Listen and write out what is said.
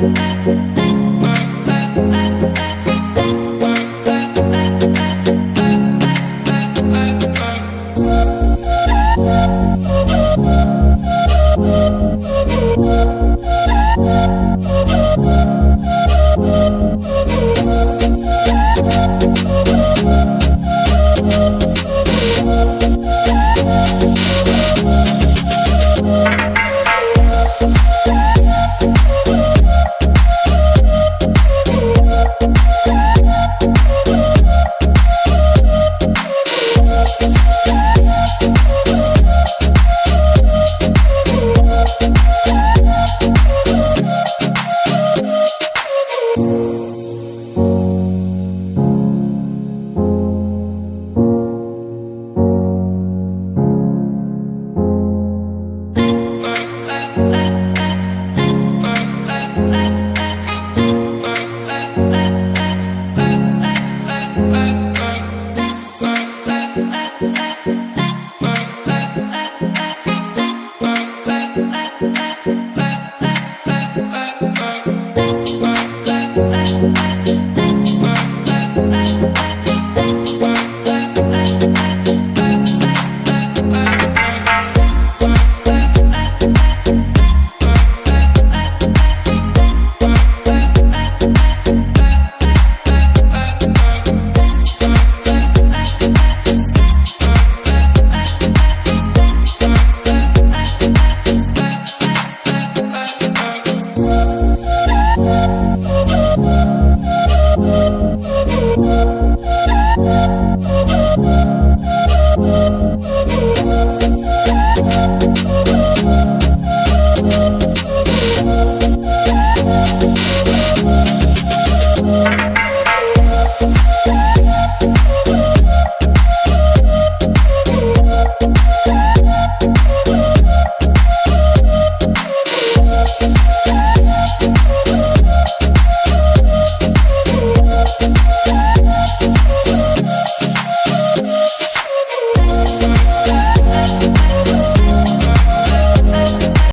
Thank Bye.